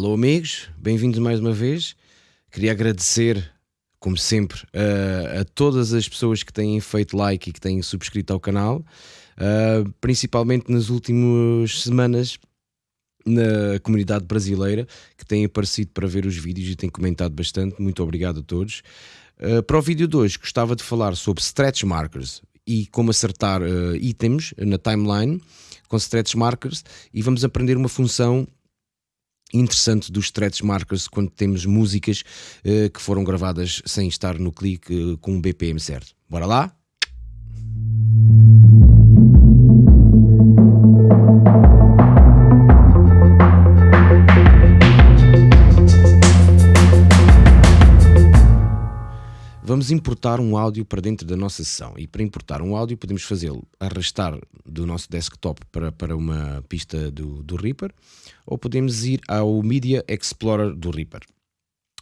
Alô amigos, bem-vindos mais uma vez. Queria agradecer, como sempre, a, a, todas as pessoas que têm feito like e que têm subscrito ao canal, uh, principalmente nas últimas semanas na comunidade brasileira que têm aparecido para ver os vídeos e têm comentado bastante. Muito obrigado a todos. Uh, para o vídeo de hoje gostava de falar sobre stretch markers e como acertar uh, itens na timeline com stretch markers e vamos aprender uma função interessante dos stretch markers quando temos músicas uh, que foram gravadas sem estar no clique uh, com o BPM certo. Bora lá? Vamos importar um áudio para dentro da nossa sessão e para importar um áudio podemos fazê-lo arrastar do nosso desktop para, para uma pista do, do Reaper ou podemos ir ao Media Explorer do Reaper.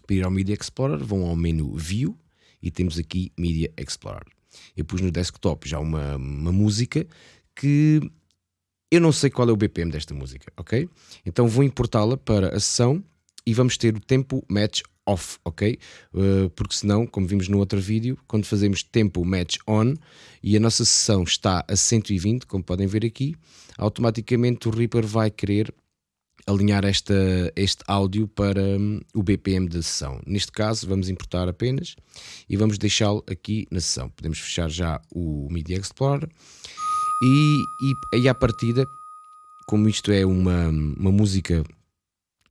Para ir ao Media Explorer vão ao menu View e temos aqui Media Explorer. Eu pus no desktop já uma, uma música que eu não sei qual é o BPM desta música, ok? Então vou importá-la para a sessão e vamos ter o tempo match off, ok? Uh, porque senão, como vimos no outro vídeo, quando fazemos tempo match on e a nossa sessão está a 120, como podem ver aqui, automaticamente o Reaper vai querer alinhar esta, este áudio para um, o BPM da sessão. Neste caso, vamos importar apenas e vamos deixá-lo aqui na sessão. Podemos fechar já o Media Explorer e, aí à partida, como isto é uma, uma música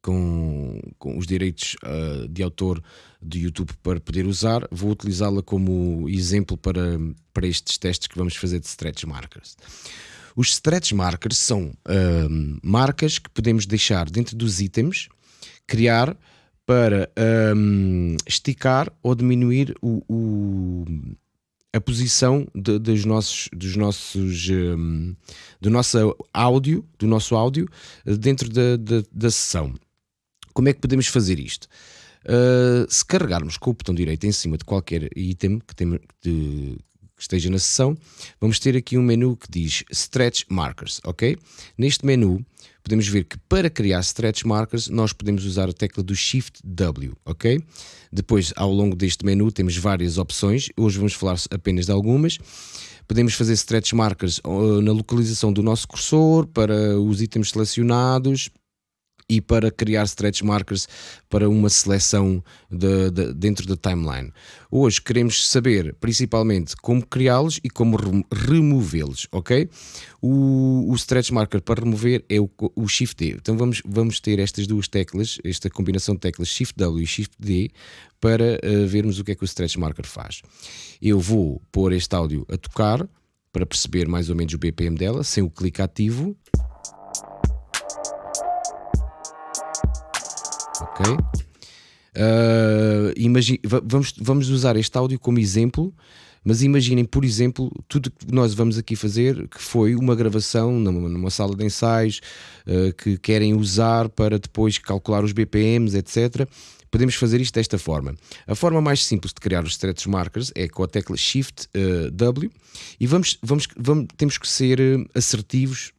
com, com os direitos uh, de autor do YouTube para poder usar, vou utilizá-la como exemplo para, para estes testes que vamos fazer de stretch markers. Os stretch markers são uh, marcas que podemos deixar dentro dos itens, criar para um, esticar ou diminuir o, o a posição de, dos nossos, dos nossos um, do nosso áudio, do nosso áudio dentro da, da, da sessão. Como é que podemos fazer isto? Uh, se carregarmos com o botão direito em cima de qualquer item que, tem, de, que esteja na sessão, vamos ter aqui um menu que diz Stretch Markers, ok? Neste menu podemos ver que para criar Stretch Markers nós podemos usar a tecla do Shift W, ok? Depois, ao longo deste menu temos várias opções, hoje vamos falar apenas de algumas. Podemos fazer Stretch Markers uh, na localização do nosso cursor, para os itens selecionados, e para criar stretch markers para uma seleção de, de, dentro da timeline. Hoje queremos saber principalmente como criá-los e como removê-los, ok? O, o, stretch marker para remover é o, o Shift D. Então vamos, vamos ter estas duas teclas, esta combinação de teclas Shift W e Shift D para uh, vermos o que é que o stretch marker faz. Eu vou pôr este áudio a tocar para perceber mais ou menos o BPM dela, sem o clique ativo. Ok? Uh, imagine, vamos, vamos usar este áudio como exemplo, mas imaginem, por exemplo, tudo que nós vamos aqui fazer, que foi uma gravação numa, numa sala de ensaios, uh, que querem usar para depois calcular os BPMs, etc. Podemos fazer isto desta forma. A forma mais simples de criar os stretch markers é com a tecla Shift uh, W e vamos, vamos, vamos, temos que ser assertivos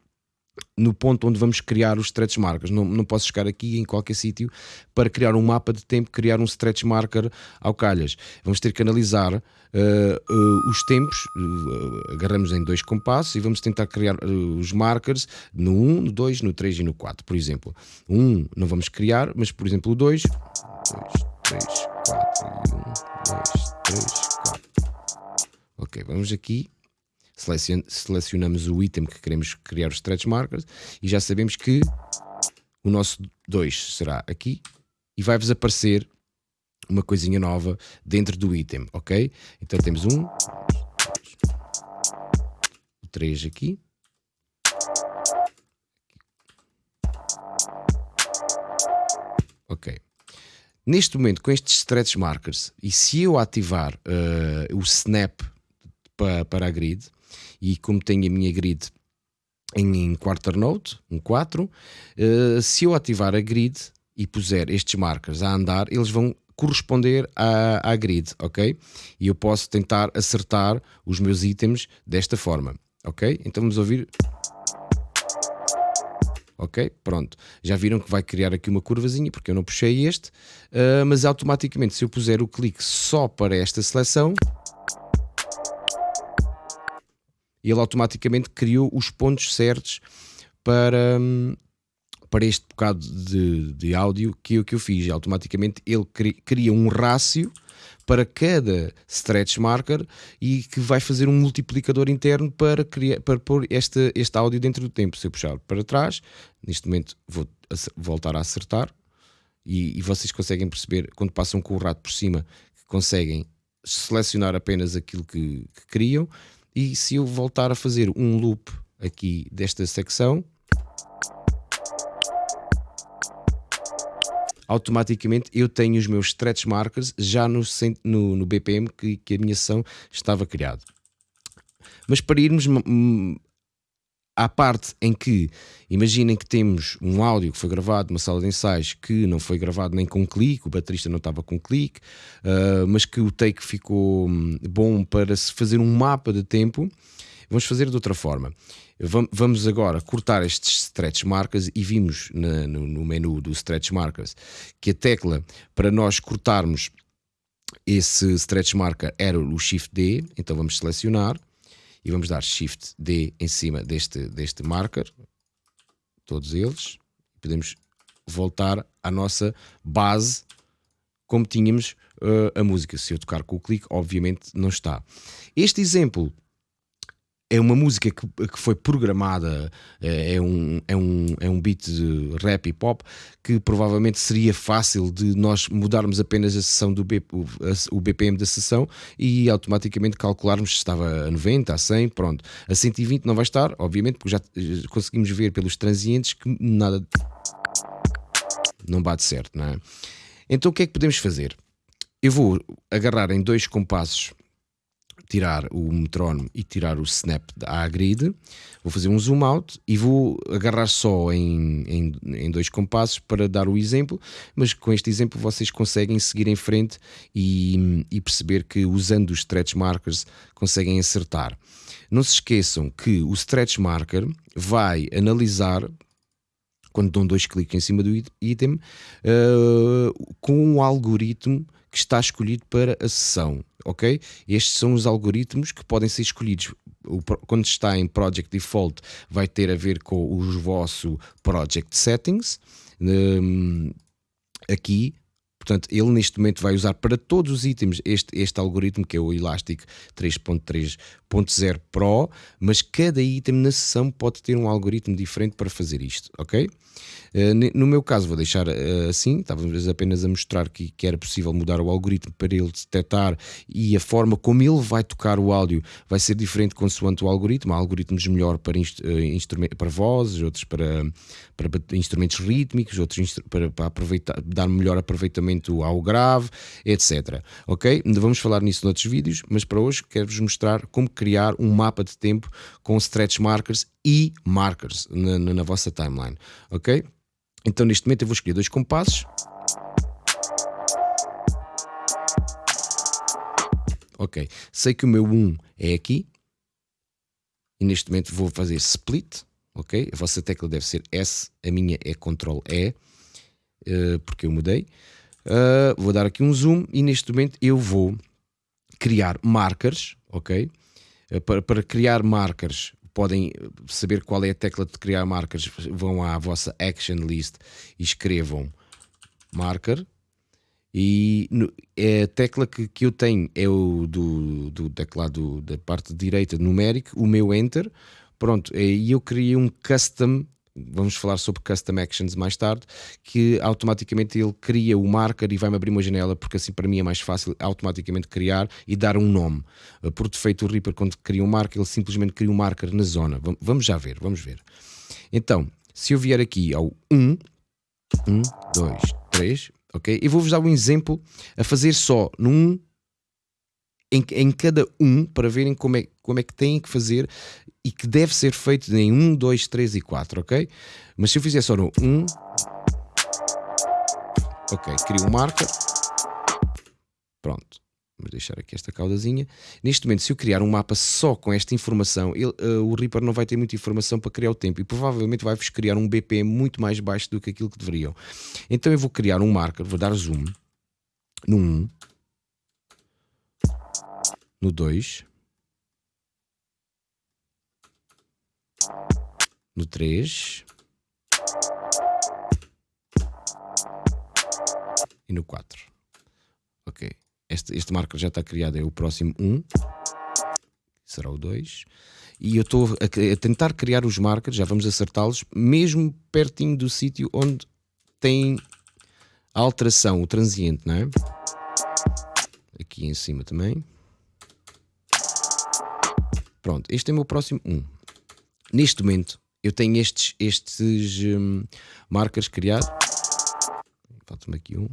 no ponto onde vamos criar os stretch markers. Não, não posso chegar aqui em qualquer sítio para criar um mapa de tempo, criar um stretch marker ao calhas. Vamos ter que analisar uh, uh, os tempos, uh, agarramos em dois compassos e vamos tentar criar os markers no 1, no 2, no 3 e no 4, por exemplo. O 1 não vamos criar, mas por exemplo o 2, 2, 3, 4 e 1, 2, 3, 4. Ok, vamos aqui selecionamos o item que queremos criar os stretch markers e já sabemos que o nosso 2 será aqui e vai-vos aparecer uma coisinha nova dentro do item, ok? Então temos um, o 3 aqui. Ok. Neste momento, com estes stretch markers, e se eu ativar uh, o snap para, para a grid, e como tenho a minha grid em quarter note, um 4, uh, eh, se eu ativar a grid e puser estes markers a andar, eles vão corresponder à, à grid, ok? E eu posso tentar acertar os meus itens desta forma, ok? Então vamos ouvir. ok? Pronto, já viram que vai criar aqui uma curvazinha, porque eu não puxei este, uh, mas automaticamente se eu puser o clique só para esta seleção, ele automaticamente criou os pontos certos para, para este bocado de, de áudio que eu, que eu fiz. Automaticamente ele cria um rácio para cada stretch marker e que vai fazer um multiplicador interno para, criar, para pôr este, este áudio dentro do tempo. Se eu puxar para trás, neste momento vou voltar a acertar e, e vocês conseguem perceber quando passam com o rato por cima que conseguem selecionar apenas aquilo que, que criam e se eu voltar a fazer um loop aqui desta secção automaticamente eu tenho os meus stretch markers já no, no, no BPM que, que, a minha sessão estava criado. Mas para irmos à parte em que, imaginem que temos um áudio que foi gravado numa sala de ensaios que não foi gravado nem com clique, o baterista não estava com clique, uh, mas que o take ficou hum, bom para se fazer um mapa de tempo, vamos fazer de outra forma. Vamos agora cortar estes stretch markers e vimos na, no, no menu do stretch markers que a tecla para nós cortarmos esse stretch marker era o Shift D, então vamos selecionar e vamos dar Shift D em cima deste, deste marker, todos eles, podemos voltar à nossa base como tínhamos uh, a música. Se eu tocar com o clique, obviamente não está. Este exemplo é uma música que, que foi programada, é, é, um, é, um, é um beat de rap e pop que provavelmente seria fácil de nós mudarmos apenas a sessão do B, o, o BPM da sessão e automaticamente calcularmos se estava a 90, a 100, pronto. A 120 não vai estar, obviamente, porque já conseguimos ver pelos transientes que nada não bate certo, não é? Então o que é que podemos fazer? Eu vou agarrar em dois compassos tirar o metrónomo e tirar o snap à grid, vou fazer um zoom out e vou agarrar só em, em, em, dois compassos para dar o exemplo, mas com este exemplo vocês conseguem seguir em frente e, e perceber que usando os stretch markers conseguem acertar. Não se esqueçam que o stretch marker vai analisar quando dão dois cliques em cima do item, uh, com um algoritmo que está escolhido para a sessão, ok? Estes são os algoritmos que podem ser escolhidos. Quando está em Project Default, vai ter a ver com os vosso Project Settings. Um, aqui Portanto, ele neste momento vai usar para todos os itens este, este algoritmo que é o Elastic 3.3.0 Pro, mas cada item na sessão pode ter um algoritmo diferente para fazer isto, ok? Eh, no meu caso, vou deixar eh, assim, estávamos apenas a mostrar que, que era possível mudar o algoritmo para ele detectar e a forma como ele vai tocar o áudio vai ser diferente consoante o algoritmo. Há algoritmos melhor para, eh, para vozes, outros para, para instrumentos rítmicos, outros para, para aproveitar, dar melhor aproveitamento ao grave, etc. Ok? Vamos falar nisso noutros vídeos, mas para hoje quero-vos mostrar como criar um mapa de tempo com stretch markers e markers na, na, na vossa timeline. Ok? Então neste momento eu vou escolher dois compassos. Ok, sei que o meu 1 é aqui. E neste momento vou fazer split. Ok, a vossa tecla deve ser S, a minha é Ctrl E, uh, porque eu mudei. Uh, vou dar aqui um zoom e neste momento eu vou criar markers, ok? Uh, para, para criar markers podem saber qual é a tecla de criar marcas, vão à vossa action list e escrevam marker. E no, é a tecla que, que eu tenho é o do, do teclado da parte direita numérico, o meu enter. Pronto, e eu criei um custom vamos falar sobre Custom Actions mais tarde, que automaticamente ele cria o marker e vai-me abrir uma janela, porque assim para mim é mais fácil automaticamente criar e dar um nome. Eh, por defeito, o Reaper, quando cria um marker, ele simplesmente cria um marker na zona. Vamos já ver, vamos ver. Então, se eu vier aqui ao 1, 1, 2, 3, ok? E vou-vos dar um exemplo a fazer só num em, em cada um para verem como é, como é que têm que fazer e que deve ser feito em 1, 2, 3 e 4, ok? Mas se eu fizer só no 1, ok, crio um marker, pronto. Vamos deixar aqui esta caudazinha. Neste momento, se eu criar um mapa só com esta informação, ele, uh, o Reaper não vai ter muita informação para criar o tempo e provavelmente vai-vos criar um BPM muito mais baixo do que aquilo que deveriam. Então eu vou criar um marker, vou dar zoom no 1, no 2, no 3 e no 4. Ok. Este, este marker já está criado, é o próximo 1. Será o 2. E eu estou a, a, tentar criar os markers, já vamos acertá-los, mesmo pertinho do sítio onde tem a alteração, o transiente, não é? Aqui em cima também. Pronto, este é o meu próximo 1. Neste momento, eu tenho estes, estes um, markers criados. Falta-me aqui um.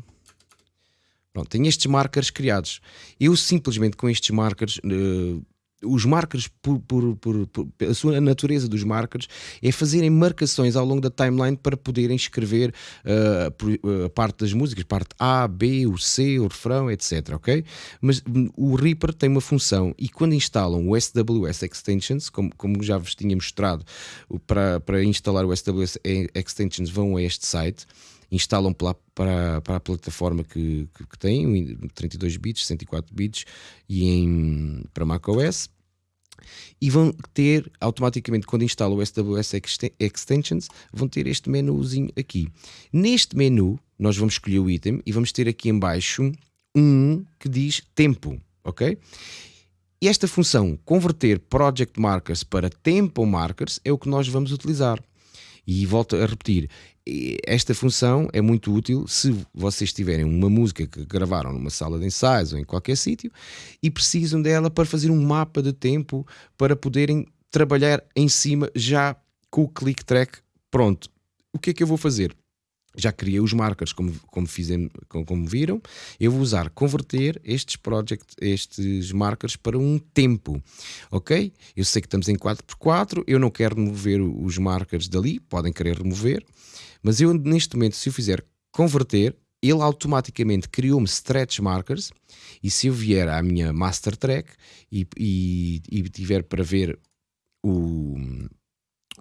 Pronto, tenho estes markers criados. Eu simplesmente com estes markers, uh, os markers, por, por, por, por, a sua natureza dos markers, é fazerem marcações ao longo da timeline para poderem escrever uh, a parte das músicas, parte A, B, o C, o refrão, etc. Ok? Mas o Reaper tem uma função e quando instalam o SWS Extensions, como, como já vos tinha mostrado, para, para instalar o SWS Extensions vão a este site instalam para, para, para a plataforma que, que, que têm, 32 bits, 104 bits e em, para macOS e vão ter automaticamente quando instalam o SWS Extensions vão ter este menuzinho aqui. Neste menu nós vamos escolher o item e vamos ter aqui embaixo um que diz tempo ok? E esta função converter project markers para tempo markers é o que nós vamos utilizar e volto a repetir, esta função é muito útil se vocês tiverem uma música que gravaram numa sala de ensaios ou em qualquer sítio e precisam dela para fazer um mapa de tempo para poderem trabalhar em cima já com o click track pronto. O que é que eu vou fazer? Já criei os markers como, como, fizem, como, como, viram, eu vou usar converter estes project, estes markers para um tempo, ok? Eu sei que estamos em 4x4, eu não quero remover os markers dali, podem querer remover, mas eu neste momento se eu fizer converter, ele automaticamente criou-me stretch markers e se eu vier à minha master track e, e, e tiver para ver o,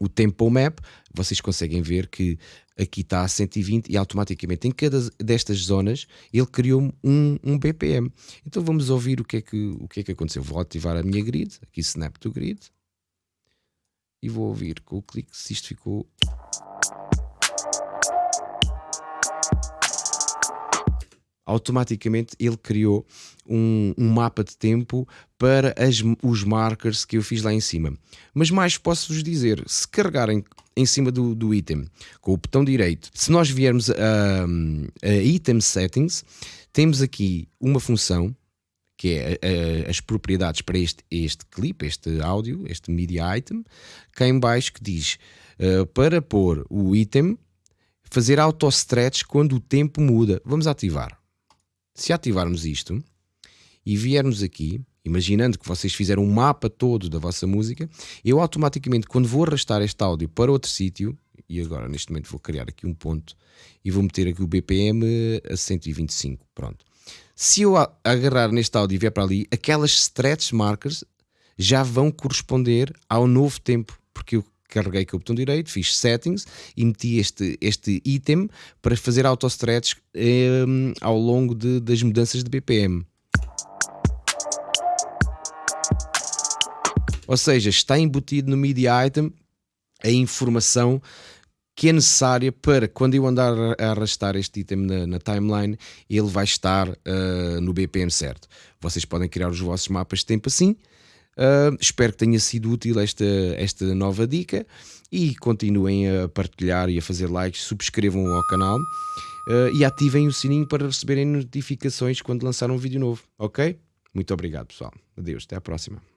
o tempo map, vocês conseguem ver que aqui está a 120 e automaticamente em cada destas zonas ele criou um, um BPM. Então vamos ouvir o que, é que, o que é que aconteceu. Vou ativar a minha grid, aqui snap to grid, e vou ouvir com o clique se isto ficou automaticamente ele criou um, um mapa de tempo para as, os markers que eu fiz lá em cima. Mas mais posso-vos dizer, se carregarem em cima do, do item com o botão direito, se nós viermos a, a Item Settings, temos aqui uma função que é a, a, as propriedades para este, este clipe, este áudio, este media item, cá em baixo que diz uh, para pôr o item fazer auto-stretch quando o tempo muda. Vamos ativar. Se ativarmos isto e viermos aqui, imaginando que vocês fizeram um mapa todo da vossa música, eu automaticamente, quando vou arrastar este áudio para outro sítio, e agora neste momento vou criar aqui um ponto e vou meter aqui o BPM a 125, pronto. Se eu agarrar neste áudio e vier para ali, aquelas stretch markers já vão corresponder ao novo tempo, porque eu carreguei com o botão direito, fiz settings e meti este, este item para fazer auto-stretch eh, ao longo de, das mudanças de BPM. Ou seja, está embutido no media item a informação que é necessária para quando eu andar a arrastar este item na, na timeline, ele vai estar uh, no BPM certo. Vocês podem criar os vossos mapas de tempo assim, Uh, espero que tenha sido útil esta, esta nova dica e continuem a partilhar e a fazer likes, subscrevam ao canal uh, e ativem o sininho para receberem notificações quando lançar um vídeo novo, ok? Muito obrigado pessoal, adeus, até à próxima.